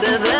the